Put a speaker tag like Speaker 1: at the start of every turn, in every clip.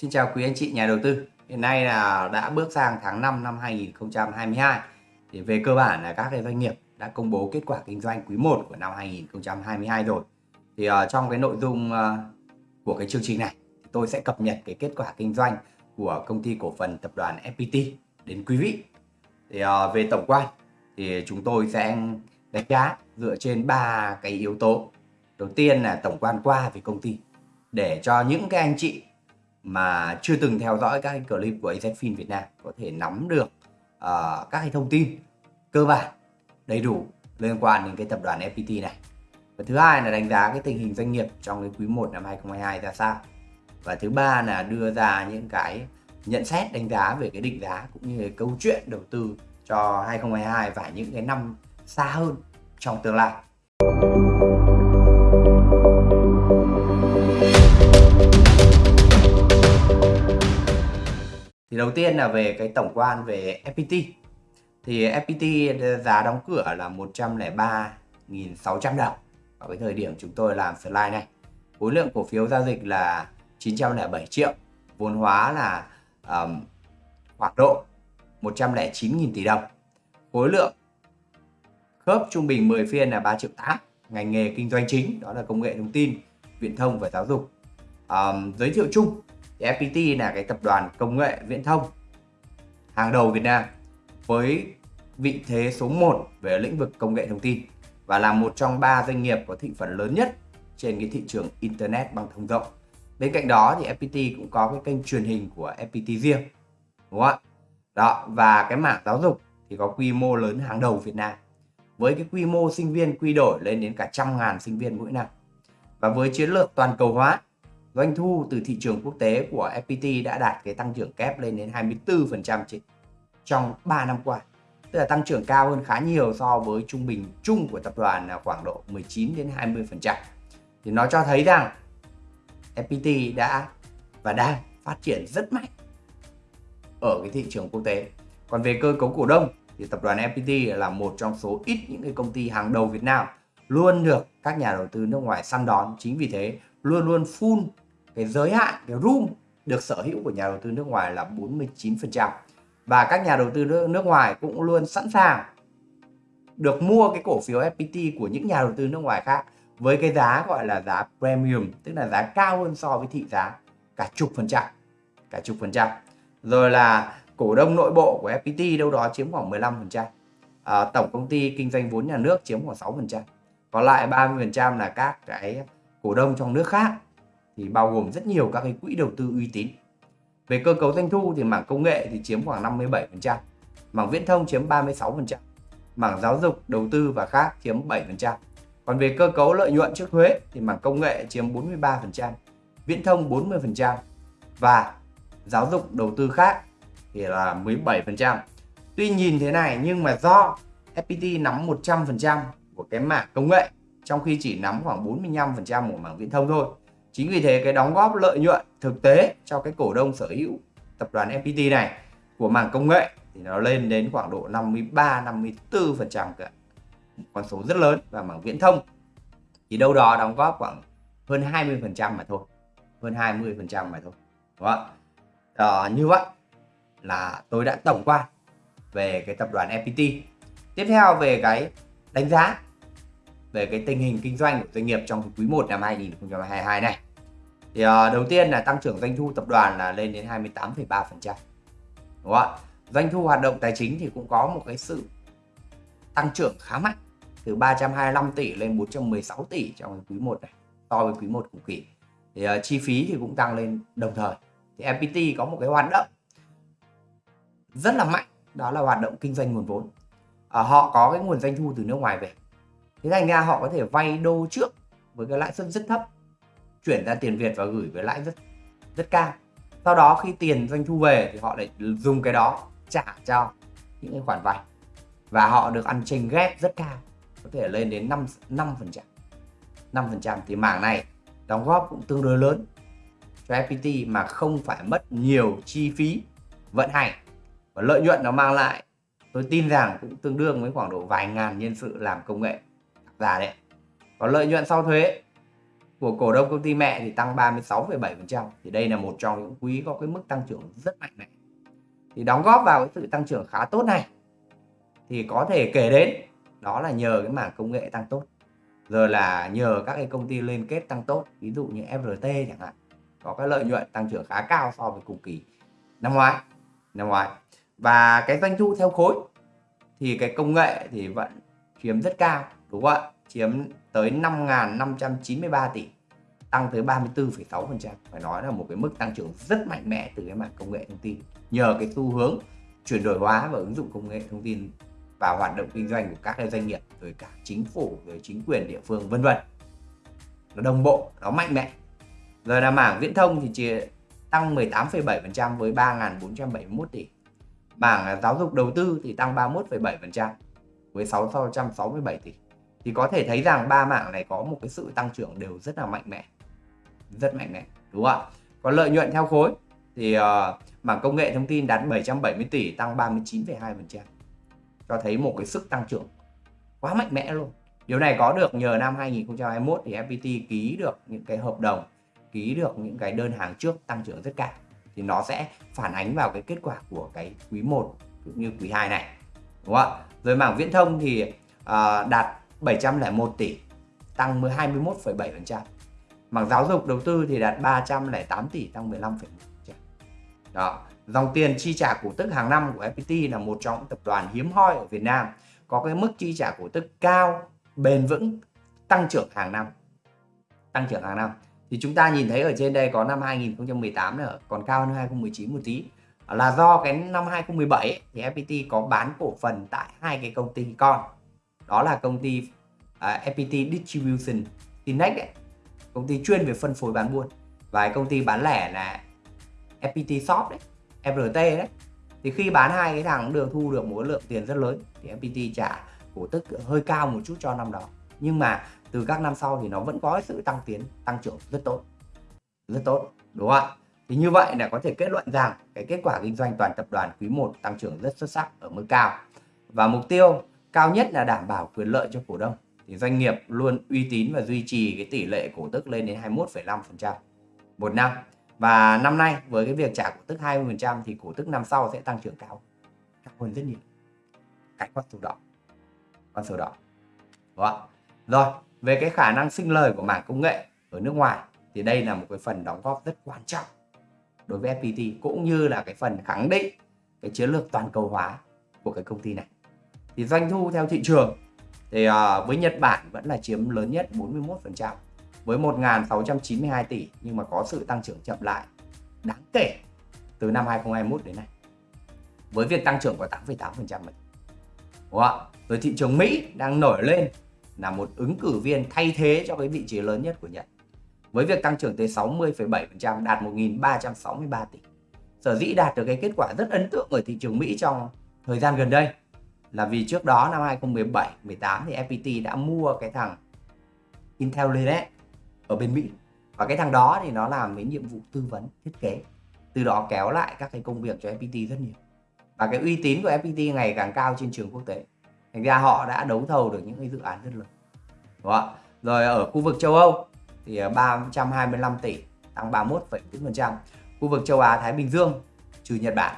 Speaker 1: Xin chào quý anh chị nhà đầu tư. Hiện nay là đã bước sang tháng 5 năm 2022. Thì về cơ bản là các cái doanh nghiệp đã công bố kết quả kinh doanh quý 1 của năm 2022 rồi. Thì uh, trong cái nội dung uh, của cái chương trình này tôi sẽ cập nhật cái kết quả kinh doanh của công ty cổ phần tập đoàn FPT đến quý vị. Thì uh, về tổng quan thì chúng tôi sẽ đánh giá dựa trên ba cái yếu tố. Đầu tiên là tổng quan qua về công ty để cho những cái anh chị mà chưa từng theo dõi các cái clip của AZFIN Việt Nam có thể nắm được uh, các cái thông tin cơ bản đầy đủ liên quan đến cái tập đoàn FPT này. Và thứ hai là đánh giá cái tình hình doanh nghiệp trong cái quý 1 năm 2022 ra sao. Và thứ ba là đưa ra những cái nhận xét đánh giá về cái định giá cũng như cái câu chuyện đầu tư cho 2022 và những cái năm xa hơn trong tương lai. Thì đầu tiên là về cái tổng quan về FPT. Thì FPT ờ, giá đóng cửa là 103.600 đồng ở cái thời điểm chúng tôi làm slide này. Khối lượng cổ phiếu giao dịch là 907 triệu, vốn hóa là um, khoảng độ 109.000 tỷ đồng. Khối lượng khớp trung bình 10 phiên là 3 triệu 8. Ngành nghề kinh doanh chính đó là công nghệ thông tin, viễn thông và giáo dục. Um, giới thiệu chung thì FPT là cái tập đoàn công nghệ viễn thông hàng đầu Việt Nam với vị thế số 1 về lĩnh vực công nghệ thông tin và là một trong ba doanh nghiệp có thị phần lớn nhất trên cái thị trường Internet băng thông rộng. Bên cạnh đó thì FPT cũng có cái kênh truyền hình của FPT riêng. Đúng không ạ? Đó, và cái mảng giáo dục thì có quy mô lớn hàng đầu Việt Nam. Với cái quy mô sinh viên quy đổi lên đến cả trăm ngàn sinh viên mỗi năm. Và với chiến lược toàn cầu hóa doanh thu từ thị trường quốc tế của FPT đã đạt cái tăng trưởng kép lên đến 24% trong 3 năm qua. Tức là tăng trưởng cao hơn khá nhiều so với trung bình chung của tập đoàn là khoảng độ 19 đến 20%. Thì nó cho thấy rằng FPT đã và đang phát triển rất mạnh ở cái thị trường quốc tế. Còn về cơ cấu cổ đông thì tập đoàn FPT là một trong số ít những cái công ty hàng đầu Việt Nam, luôn được các nhà đầu tư nước ngoài săn đón. Chính vì thế, luôn luôn full cái giới hạn cái room được sở hữu của nhà đầu tư nước ngoài là 49% và các nhà đầu tư nước, nước ngoài cũng luôn sẵn sàng được mua cái cổ phiếu FPT của những nhà đầu tư nước ngoài khác với cái giá gọi là giá premium tức là giá cao hơn so với thị giá cả chục phần trăm cả chục phần trăm. Rồi là cổ đông nội bộ của FPT đâu đó chiếm khoảng 15 phần trăm. À, tổng công ty kinh doanh vốn nhà nước chiếm khoảng 6 phần trăm. Còn lại 30 phần trăm là các cái cổ đông trong nước khác thì bao gồm rất nhiều các cái quỹ đầu tư uy tín. Về cơ cấu doanh thu thì mảng công nghệ thì chiếm khoảng 57%, mảng viễn thông chiếm 36%, mảng giáo dục, đầu tư và khác chiếm 7%. Còn về cơ cấu lợi nhuận trước thuế thì mảng công nghệ chiếm 43%, viễn thông 40% và giáo dục đầu tư khác thì là 17%. Tuy nhìn thế này nhưng mà do FPT nắm 100% của cái mảng công nghệ trong khi chỉ nắm khoảng 45% của mảng viễn thông thôi Chính vì thế cái đóng góp lợi nhuận thực tế cho cái cổ đông sở hữu tập đoàn FPT này của mảng công nghệ thì nó lên đến khoảng độ 53 54% cả. Con số rất lớn và mảng viễn thông thì đâu đó đóng góp khoảng hơn 20% mà thôi. Hơn 20% mà thôi. Đúng không? À, như vậy là tôi đã tổng quan về cái tập đoàn FPT. Tiếp theo về cái đánh giá về cái tình hình kinh doanh của doanh nghiệp trong quý 1 năm 2022 này thì uh, đầu tiên là tăng trưởng doanh thu tập đoàn là lên đến 28,3% đúng không ạ? Doanh thu hoạt động tài chính thì cũng có một cái sự tăng trưởng khá mạnh từ 325 tỷ lên 416 tỷ trong quý 1 này so với quý 1 cùng kỳ. Thì uh, chi phí thì cũng tăng lên đồng thời. Thì FPT có một cái hoạt động rất là mạnh đó là hoạt động kinh doanh nguồn vốn. À, họ có cái nguồn doanh thu từ nước ngoài về. Thế thành ra họ có thể vay đô trước với cái lãi suất rất thấp chuyển ra tiền Việt và gửi với lãi rất rất cao. Sau đó khi tiền doanh thu về thì họ lại dùng cái đó trả cho những cái khoản vay. Và họ được ăn chênh ghép rất cao, có thể lên đến 5 5 phần trăm. 5 phần trăm thì mảng này đóng góp cũng tương đối lớn cho FPT mà không phải mất nhiều chi phí vận hành. Và lợi nhuận nó mang lại, tôi tin rằng cũng tương đương với khoảng độ vài ngàn nhân sự làm công nghệ giả đấy. Còn lợi nhuận sau thuế của cổ đông công ty mẹ thì tăng 36,7%. Thì đây là một trong những quý có cái mức tăng trưởng rất mạnh mẽ. Thì đóng góp vào cái sự tăng trưởng khá tốt này thì có thể kể đến đó là nhờ cái mảng công nghệ tăng tốt. Rồi là nhờ các cái công ty liên kết tăng tốt, ví dụ như FRT chẳng hạn, có cái lợi nhuận tăng trưởng khá cao so với cùng kỳ năm ngoái. Năm ngoái. Và cái doanh thu theo khối thì cái công nghệ thì vẫn chiếm rất cao, đúng không ạ? Chiếm tới 5.593 tỷ tăng tới 34,6% phải nói là một cái mức tăng trưởng rất mạnh mẽ từ cái mảng công nghệ thông tin. Nhờ cái xu hướng chuyển đổi hóa và ứng dụng công nghệ thông tin vào hoạt động kinh doanh của các doanh nghiệp rồi cả chính phủ rồi chính quyền địa phương vân vân. Nó đồng bộ nó mạnh mẽ. Rồi là mảng viễn thông thì chỉ tăng 18,7% với 3.471 tỷ. Mảng giáo dục đầu tư thì tăng 31,7% với 667 tỷ thì có thể thấy rằng ba mảng này có một cái sự tăng trưởng đều rất là mạnh mẽ. Rất mạnh mẽ đúng không ạ? Còn lợi nhuận theo khối thì uh, mảng công nghệ thông tin đạt 770 tỷ tăng 39,2% cho thấy một cái sức tăng trưởng quá mạnh mẽ luôn. Điều này có được nhờ năm 2021 thì FPT ký được những cái hợp đồng ký được những cái đơn hàng trước tăng trưởng rất cao. Thì nó sẽ phản ánh vào cái kết quả của cái quý 1 cũng như quý 2 này đúng không ạ? Rồi mảng viễn thông thì uh, đạt 701 tỷ tăng 21,7%. Mảng giáo dục đầu tư thì đạt 308 tỷ tăng 15,1%. Đó, dòng tiền chi trả cổ tức hàng năm của FPT là một trong những tập đoàn hiếm hoi ở Việt Nam có cái mức chi trả cổ tức cao, bền vững, tăng trưởng hàng năm. Tăng trưởng hàng năm. Thì chúng ta nhìn thấy ở trên đây có năm 2018 nữa còn cao hơn 2019 một tí là do cái năm 2017 ấy, thì FPT có bán cổ phần tại hai cái công ty con đó là công ty uh, à, FPT Distribution Tinex ấy, công ty chuyên về phân phối bán buôn. Và công ty bán lẻ là FPT Shop đấy FRT đấy. Thì khi bán hai cái thằng được thu được một lượng tiền rất lớn. Thì FPT trả cổ tức hơi cao một chút cho năm đó. Nhưng mà từ các năm sau thì nó vẫn có sự tăng tiến tăng trưởng rất tốt. Rất tốt đúng không ạ? Thì như vậy là có thể kết luận rằng cái kết quả kinh doanh toàn tập đoàn quý 1 tăng trưởng rất xuất sắc ở mức cao. Và mục tiêu cao nhất là đảm bảo quyền lợi cho cổ đông. Thì doanh nghiệp luôn uy tín và duy trì cái tỷ lệ cổ tức lên đến 21,5% một năm. Và năm nay với cái việc trả cổ tức 20% thì cổ tức năm sau sẽ tăng trưởng cao. Cao hơn rất nhiều. Cái con số đỏ, con số đỏ. Đó rồi về cái khả năng sinh lời của mảng công nghệ ở nước ngoài thì đây là một cái phần đóng góp rất quan trọng đối với FPT cũng như là cái phần khẳng định cái chiến lược toàn cầu hóa của cái công ty này thì doanh thu theo thị trường thì uh, với Nhật Bản vẫn là chiếm lớn nhất 41% với 1.692 tỷ nhưng mà có sự tăng trưởng chậm lại đáng kể từ năm 2021 đến nay với việc tăng trưởng của 8,8% Đúng không? ạ Rồi thị trường Mỹ đang nổi lên là một ứng cử viên thay thế cho cái vị trí lớn nhất của Nhật với việc tăng trưởng tới 60,7% đạt 1.363 tỷ. Sở dĩ đạt được cái kết quả rất ấn tượng ở thị trường Mỹ trong thời gian gần đây là vì trước đó năm 2017 18 thì FPT đã mua cái thằng Intel Intellinet ở bên Mỹ. Và cái thằng đó thì nó làm cái nhiệm vụ tư vấn thiết kế. Từ đó kéo lại các cái công việc cho FPT rất nhiều. Và cái uy tín của FPT ngày càng cao trên trường quốc tế. Thành ra họ đã đấu thầu được những cái dự án rất lớn. Đúng không? rồi ở khu vực châu Âu thì à, 325 tỷ tăng 31,4% khu vực châu Á Thái Bình Dương trừ Nhật Bản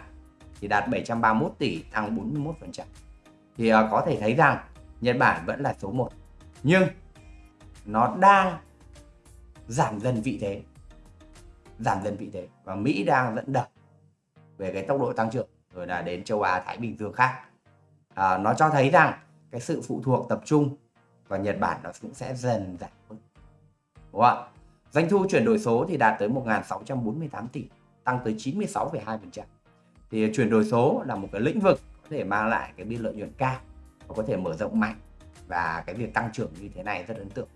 Speaker 1: thì đạt 731 tỷ tăng 41% thì uh, có thể thấy rằng Nhật Bản vẫn là số 1 nhưng nó đang giảm dần vị thế giảm dần vị thế và Mỹ đang dẫn đầu về cái tốc độ tăng trưởng rồi là đến châu Á Thái Bình Dương khác. À, nó cho thấy rằng cái sự phụ thuộc tập trung vào Nhật Bản nó cũng sẽ dần giảm hơn đúng không ạ? Doanh thu chuyển đổi số thì đạt tới 1.648 tỷ tăng tới 96,2% thì chuyển đổi số là một cái lĩnh vực có thể mang lại cái biên lợi nhuận cao và có thể mở rộng mạnh và cái việc tăng trưởng như thế này rất ấn tượng.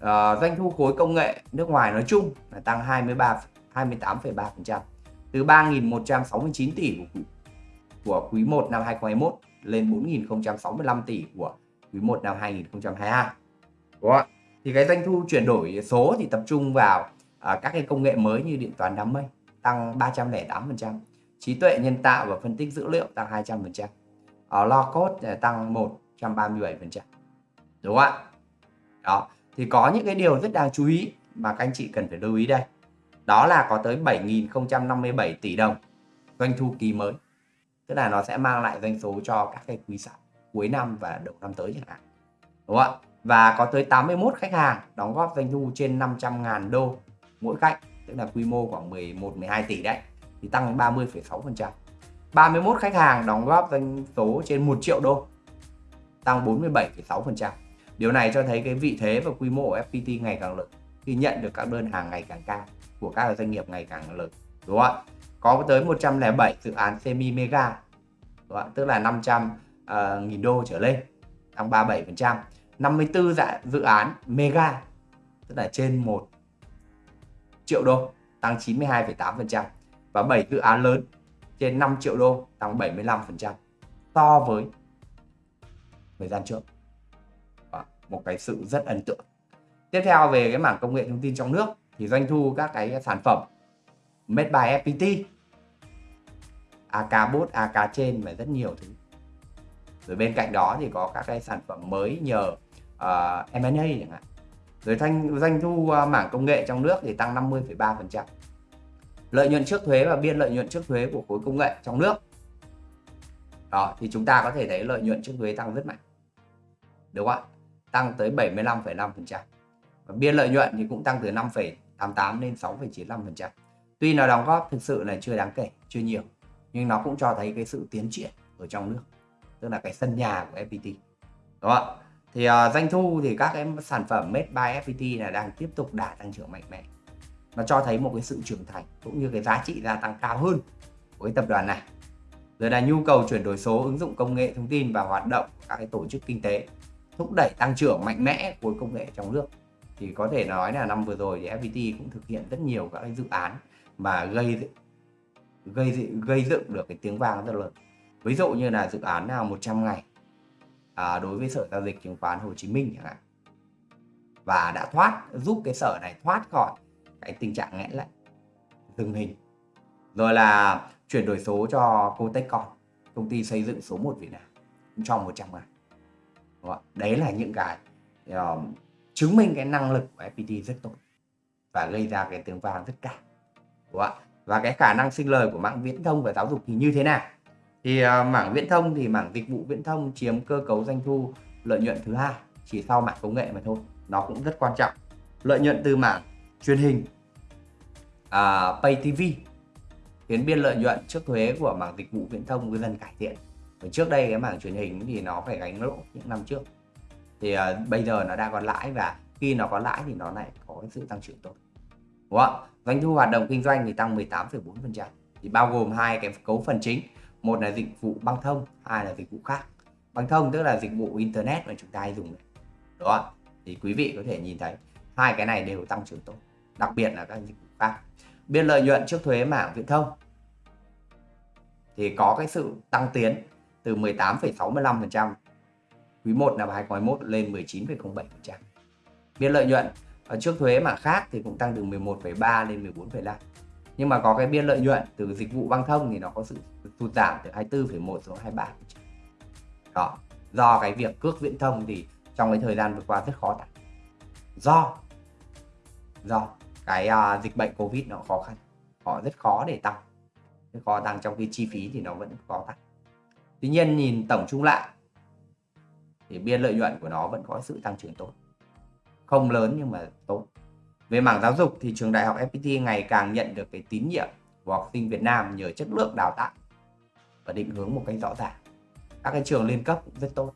Speaker 1: À, doanh thu khối công nghệ nước ngoài nói chung là tăng 23 28,3% từ 3.169 tỷ của, của quý 1 năm 2021 lên 4.065 tỷ của quý 1 năm 2022 Đúng không? thì cái doanh thu chuyển đổi số thì tập trung vào à, các cái công nghệ mới như điện toán đám mây tăng 308% trí tuệ nhân tạo và phân tích dữ liệu tăng 200%. Ở lo code ờ, tăng 137%. Đúng không ạ? Đó, thì có những cái điều rất đáng chú ý mà các anh chị cần phải lưu ý đây đó là có tới 7.057 tỷ đồng doanh thu kỳ mới tức là nó sẽ mang lại doanh số cho các cái quý sản cuối năm và đầu năm tới chẳng hạn đúng không ạ và có tới 81 khách hàng đóng góp doanh thu trên 500.000 đô mỗi khách tức là quy mô khoảng 11 12 tỷ đấy thì tăng 30,6%. 31 khách hàng đóng góp doanh số trên 1 triệu đô tăng 47,6%. Điều này cho thấy cái vị thế và quy mô của FPT ngày càng lớn khi nhận được các đơn hàng ngày càng cao của các doanh nghiệp ngày càng lớn. Đúng không ạ? Có tới 107 dự án semi mega đúng không? tức là 500 uh, ờ, nghìn đô trở lên tăng 37%. 54 dạ, dự án mega tức là trên 1 triệu đô tăng 92,8% và 7 dự án lớn trên 5 triệu đô tăng 75% so với thời gian trước. Và một cái sự rất ấn tượng. Tiếp theo về cái mảng công nghệ thông tin trong nước thì doanh thu các cái sản phẩm made by FPT AK bot, AK trên và rất nhiều thứ. Rồi bên cạnh đó thì có các cái sản phẩm mới nhờ ờ, uh, M&A chẳng hạn. Rồi thanh doanh thu uh, mảng công nghệ trong nước thì tăng 50,3% lợi nhuận trước thuế và biên lợi nhuận trước thuế của khối công nghệ trong nước. Đó thì chúng ta có thể thấy lợi nhuận trước thuế tăng rất mạnh. Đúng không ạ? Tăng tới 75,5% và biên lợi nhuận thì cũng tăng từ 5,88 lên 6,95% tuy nó đóng góp thực sự là chưa đáng kể chưa nhiều nhưng nó cũng cho thấy cái sự tiến triển ở trong nước tức là cái sân nhà của FPT đúng không ạ? Thì uh, doanh thu thì các cái sản phẩm made by FPT là đang tiếp tục đà tăng trưởng mạnh mẽ nó cho thấy một cái sự trưởng thành cũng như cái giá trị gia tăng cao hơn của cái tập đoàn này. Rồi là nhu cầu chuyển đổi số ứng dụng công nghệ thông tin và hoạt động các cái tổ chức kinh tế thúc đẩy tăng trưởng mạnh mẽ của công nghệ trong nước. Thì có thể nói là năm vừa rồi thì FPT cũng thực hiện rất nhiều các cái dự án mà gây gây gây dựng được cái tiếng vang rất lớn. Ví dụ như là dự án nào 100 ngày à, đối với sở giao dịch chứng khoán Hồ Chí Minh chẳng hạn. Và đã thoát giúp cái sở này thoát khỏi cái tình trạng nghẽn lại dừng hình. Rồi là chuyển đổi số cho Cotechcon công ty xây dựng số 1 Việt Nam trong 100 ngày đấy là những cái uh, chứng minh cái năng lực của FPT rất tốt và gây ra cái tiếng vang rất cao. Đúng không? và cái khả năng sinh lời của mạng viễn thông và giáo dục thì như thế nào? Thì uh, mảng viễn thông thì mảng dịch vụ viễn thông chiếm cơ cấu doanh thu lợi nhuận thứ hai chỉ sau mạng công nghệ mà thôi. Nó cũng rất quan trọng. Lợi nhuận từ mảng truyền hình. À, Pay TV khiến biên lợi nhuận trước thuế của mảng dịch vụ viễn thông dần cải thiện. Và trước đây cái mảng truyền hình thì nó phải gánh lỗ những năm trước. Thì à, bây giờ nó đang còn lãi và khi nó có lãi thì nó lại có cái sự tăng trưởng tốt. Đúng không doanh thu hoạt động kinh doanh thì tăng 18,4% thì bao gồm hai cái cấu phần chính. Một là dịch vụ băng thông hai là dịch vụ khác. Băng thông tức là dịch vụ internet mà chúng ta hay dùng đó thì quý vị có thể nhìn thấy hai cái này đều tăng trưởng tốt đặc biệt là các dịch vụ khác biên lợi nhuận trước thuế mảng viễn thông thì có cái sự tăng tiến từ 18,65% quý 1 năm 2021 lên 19,07%. Biên lợi nhuận ở trước thuế mảng khác thì cũng tăng từ 11,3 lên 14,5. Nhưng mà có cái biên lợi nhuận từ dịch vụ băng thông thì nó có sự sụt giảm từ 24,1 xuống 23%. Đó, do cái việc cước viễn thông thì trong cái thời gian vừa qua rất khó tăng. Do do cái uh, dịch bệnh covid nó khó khăn. Họ rất khó để tăng. Rất khó tăng trong khi chi phí thì nó vẫn khó tăng. Tuy nhiên nhìn tổng chung lại thì biên lợi nhuận của nó vẫn có sự tăng trưởng tốt. Không lớn nhưng mà tốt. Về mảng giáo dục thì trường đại học FPT ngày càng nhận được cái tín nhiệm của học sinh Việt Nam nhờ chất lượng đào tạo và định hướng một cách rõ ràng. Các cái trường liên cấp cũng rất tốt.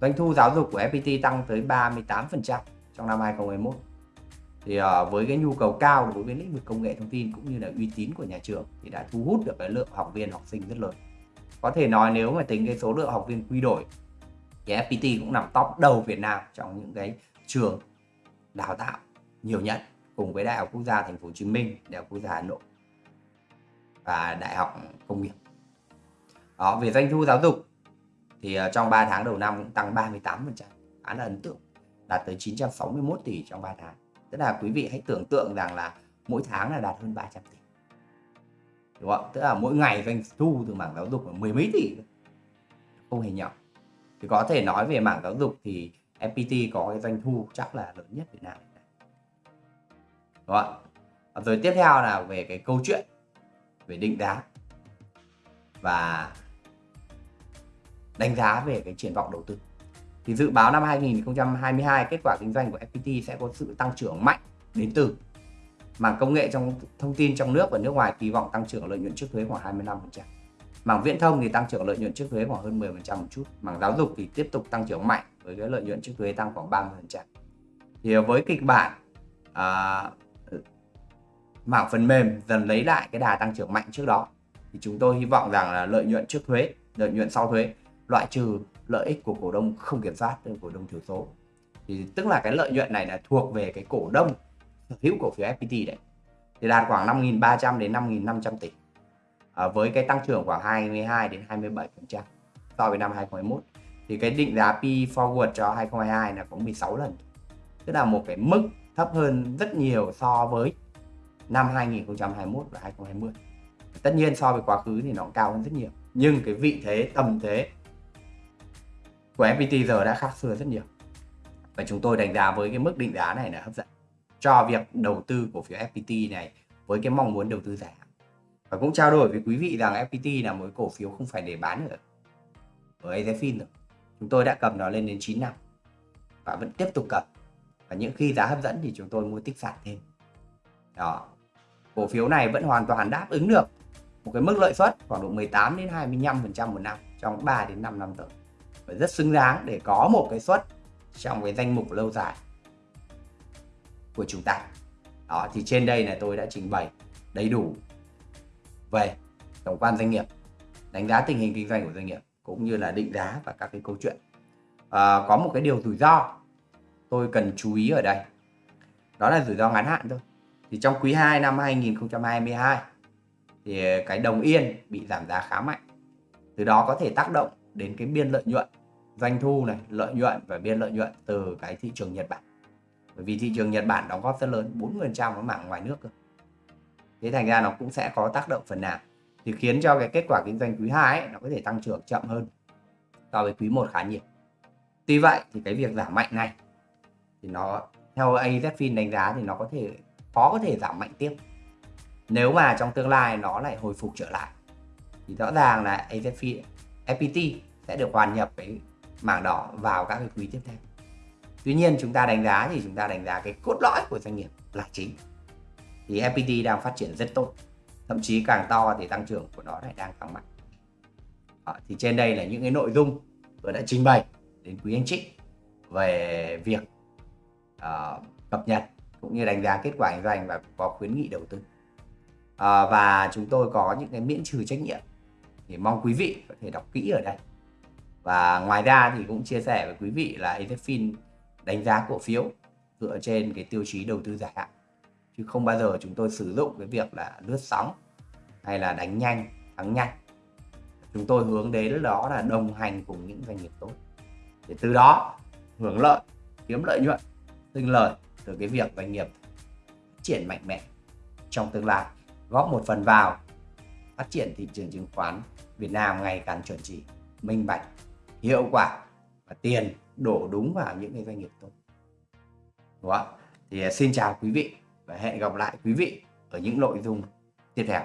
Speaker 1: Doanh thu giáo dục của FPT tăng tới 38% trong năm 2021 thì uh, với cái nhu cầu cao đối với lĩnh vực công nghệ thông tin cũng như là uy tín của nhà trường thì đã thu hút được cái lượng học viên học sinh rất lớn có thể nói nếu mà tính cái số lượng học viên quy đổi thì FPT cũng nằm top đầu Việt Nam trong những cái trường đào tạo nhiều nhất cùng với Đại học Quốc gia Thành phố Hồ Chí Minh, Đại học Quốc gia Hà Nội và Đại học Công nghiệp. Đó, về doanh thu giáo dục thì ờ, trong 3 tháng đầu năm cũng tăng 38%, khá là ấn tượng, đạt tới 961 tỷ trong 3 tháng tức là quý vị hãy tưởng tượng rằng là mỗi tháng là đạt hơn 300 tỷ. Đúng không? Tức là mỗi ngày doanh thu từ mảng giáo dục là mười mấy tỷ không hề nhỏ. Thì có thể nói về mảng giáo dục thì FPT có cái doanh thu chắc là lớn nhất Việt Nam đúng không rồi tiếp theo là về cái câu chuyện về định giá và đánh giá về cái triển vọng đầu tư thì dự báo năm 2022 kết quả kinh doanh của FPT sẽ có sự tăng trưởng mạnh đến từ mảng công nghệ trong thông tin trong nước và nước ngoài kỳ vọng tăng trưởng lợi nhuận trước thuế khoảng 25%. Mảng viễn thông thì tăng trưởng lợi nhuận trước thuế khoảng hơn 10% một chút. Mảng giáo dục thì tiếp tục tăng trưởng mạnh với cái lợi nhuận trước thuế tăng khoảng 30%. Thì với kịch bản à, mảng phần mềm dần lấy lại cái đà tăng trưởng mạnh trước đó thì chúng tôi hy vọng rằng là lợi nhuận trước thuế, lợi nhuận sau thuế loại trừ lợi ích của cổ đông không kiểm soát, cổ đông thiểu số. Thì tức là cái lợi nhuận này là thuộc về cái cổ đông sở hữu cổ phiếu FPT đấy. Thì đạt khoảng 5.300 đến 5.500 tỷ. À, với cái tăng trưởng khoảng 22 đến 27 phần trăm so với năm 2021 thì cái định giá P forward cho 2022 là có 16 lần. Tức là một cái mức thấp hơn rất nhiều so với năm 2021 và 2020 tất nhiên so với quá khứ thì nó cao hơn rất nhiều. Nhưng cái vị thế tầm thế của FPT giờ đã khác xưa rất nhiều và chúng tôi đánh giá với cái mức định giá này là hấp dẫn cho việc đầu tư cổ phiếu FPT này với cái mong muốn đầu tư dài hạn. Và cũng trao đổi với quý vị rằng FPT là một cổ phiếu không phải để bán nữa ở AZFIN rồi. Chúng tôi đã cầm nó lên đến 9 năm và vẫn tiếp tục cầm. Và những khi giá hấp dẫn thì chúng tôi mua tích sản thêm. Đó. Cổ phiếu này vẫn hoàn toàn đáp ứng được một cái mức lợi suất khoảng độ 18 đến 25% một năm trong 3 đến 5 năm tới. Và rất xứng đáng để có một cái suất trong cái danh mục lâu dài của chúng ta đó thì trên đây là tôi đã trình bày đầy đủ về tổng quan doanh nghiệp đánh giá tình hình kinh doanh của doanh nghiệp cũng như là định giá và các cái câu chuyện. À, có một cái điều rủi ro tôi cần chú ý ở đây. Đó là rủi ro ngắn hạn thôi. Thì trong quý 2 năm 2022 thì cái đồng yên bị giảm giá khá mạnh. Từ đó có thể tác động đến cái biên lợi nhuận doanh thu này lợi nhuận và biên lợi nhuận từ cái thị trường Nhật Bản. Bởi vì thị trường Nhật Bản đóng góp rất lớn 40% ở mảng ngoài nước cơ. Thế thành ra nó cũng sẽ có tác động phần nào. Thì khiến cho cái kết quả kinh doanh quý 2 ấy, nó có thể tăng trưởng chậm hơn so với quý 1 khá nhiều. Tuy vậy thì cái việc giảm mạnh này thì nó theo AZFIN đánh giá thì nó có thể khó có thể giảm mạnh tiếp. Nếu mà trong tương lai nó lại hồi phục trở lại thì rõ ràng là AZFIN FPT sẽ được hoàn nhập cái mảng đỏ vào các cái quý tiếp theo. Tuy nhiên chúng ta đánh giá thì chúng ta đánh giá cái cốt lõi của doanh nghiệp là chính. Thì FPT đang phát triển rất tốt thậm chí càng to thì tăng trưởng của nó lại đang tăng mạnh. Đó, thì trên đây là những cái nội dung tôi đã trình bày đến quý anh chị về việc uh, cập nhật cũng như đánh giá kết quả kinh doanh và có khuyến nghị đầu tư. Uh, và chúng tôi có những cái miễn trừ trách nhiệm thì mong quý vị có thể đọc kỹ ở đây. Và ngoài ra thì cũng chia sẻ với quý vị là AZFIN đánh giá cổ phiếu dựa trên cái tiêu chí đầu tư dài hạn. Chứ không bao giờ chúng tôi sử dụng cái việc là lướt sóng hay là đánh nhanh, thắng nhanh. Chúng tôi hướng đến đó là đồng hành cùng những doanh nghiệp tốt. Để từ đó hưởng lợi, kiếm lợi nhuận, sinh lời từ cái việc doanh nghiệp phát triển mạnh mẽ trong tương lai. Góp một phần vào phát triển thị trường chứng khoán Việt Nam ngày càng chuẩn chỉ, minh bạch, hiệu quả và tiền đổ đúng vào những cái doanh nghiệp tốt đúng không? thì à, xin chào quý vị và hẹn gặp lại quý vị ở những nội dung tiếp theo